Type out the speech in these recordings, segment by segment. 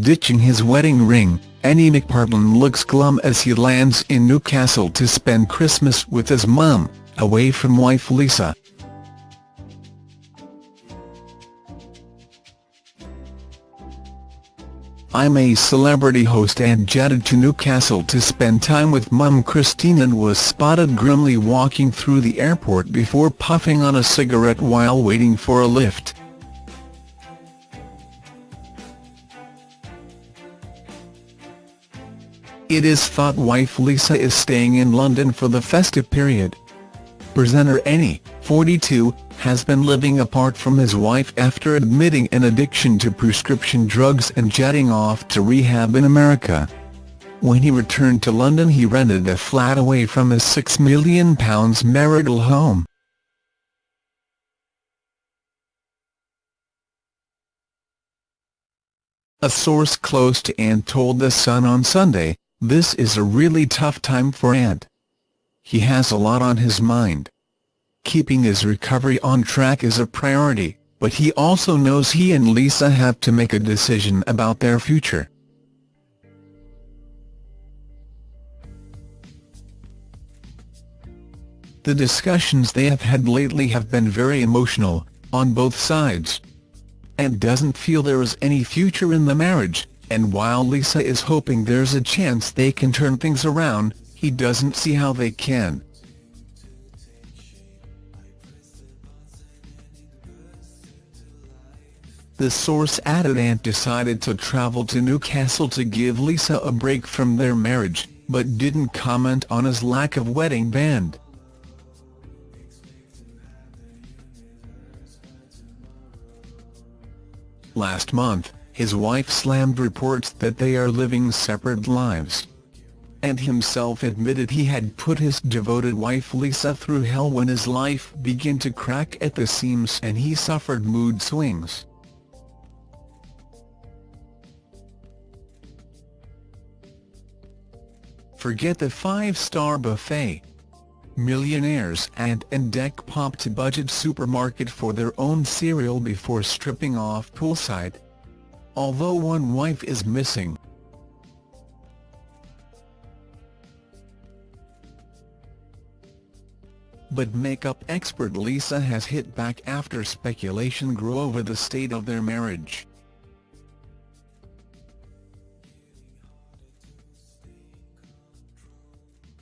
Ditching his wedding ring, Ant McPartlin looks glum as he lands in Newcastle to spend Christmas with his mum, away from wife Lisa. I'm a celebrity host Ant jetted to Newcastle to spend time with mum Christine and was spotted grimly walking through the airport before puffing on a cigarette while waiting for a lift. It is thought wife Lisa is staying in London for the festive period. Presenter Andy, 42, has been living apart from his wife after admitting an addiction to prescription drugs and jetting off to rehab in America. When he returned to London he rented a flat away from his £6 million marital home. A source close to Ant told The Sun on Sunday, this is a really tough time for Ant. He has a lot on his mind. Keeping his recovery on track is a priority, but he also knows he and Lisa have to make a decision about their future. The discussions they have had lately have been very emotional, on both sides. Ant doesn't feel there is any future in the marriage, and while Lisa is hoping there's a chance they can turn things around, he doesn't see how they can. The source added Ant decided to travel to Newcastle to give Lisa a break from their marriage, but didn't comment on his lack of wedding band. Last month, his wife slammed reports that they are living separate lives. Ant himself admitted he had put his devoted wife Lisa through hell when his life began to crack at the seams and he suffered mood swings. Forget the five-star buffet. Millionaires and Dec popped to budget supermarket for their own cereal before stripping off poolside although one wife is missing. But makeup expert Lisa has hit back after speculation grew over the state of their marriage.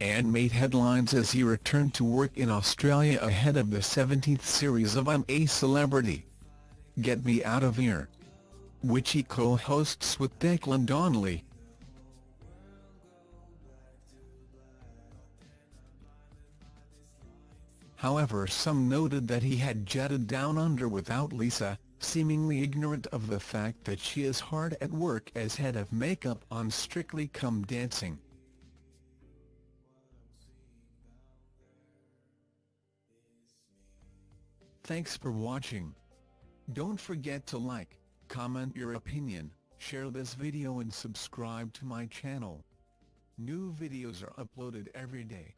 Ant made headlines as he returned to work in Australia ahead of the 17th series of I'm a Celebrity. Get Me Out of Here which he co-hosts with Declan Donnelly. However some noted that he had jetted down under without Lisa, seemingly ignorant of the fact that she is hard at work as head of makeup on Strictly Come Dancing. Thanks for watching. Don't forget to like, comment your opinion, share this video and subscribe to my channel. New videos are uploaded every day.